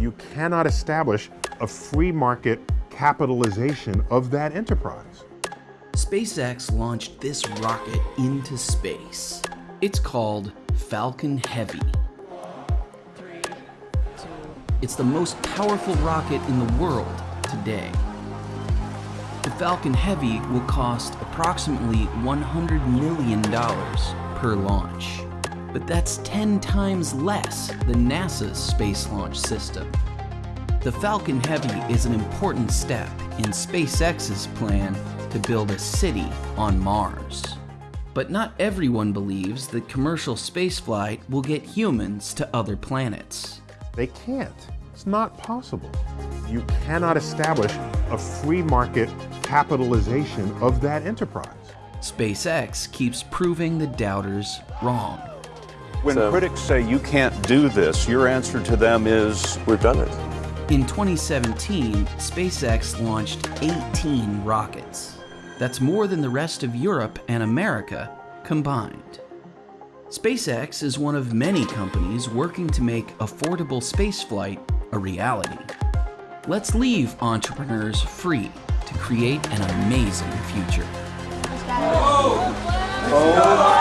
You cannot establish a free market capitalization of that enterprise. SpaceX launched this rocket into space. It's called Falcon Heavy. It's the most powerful rocket in the world today. The Falcon Heavy will cost approximately $100 million per launch. But that's 10 times less than NASA's Space Launch System. The Falcon Heavy is an important step in SpaceX's plan to build a city on Mars. But not everyone believes that commercial spaceflight will get humans to other planets. They can't. It's not possible. You cannot establish a free market capitalization of that enterprise. SpaceX keeps proving the doubters wrong. When So- critics say you can't do this, your answer to them is We've done it. In 2017, SpaceX launched 18 rockets. That's more than the rest of Europe and America combined. SpaceX is one of many companies working to make affordable spaceflight a reality. Let's leave entrepreneurs free to create an amazing future. Oh